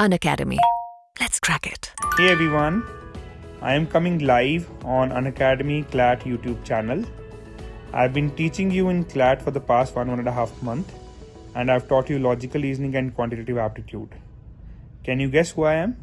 Unacademy. Let's crack it. Hey everyone, I am coming live on Unacademy CLAT YouTube channel. I've been teaching you in CLAT for the past one, one and a half month and I've taught you logical reasoning and quantitative aptitude. Can you guess who I am?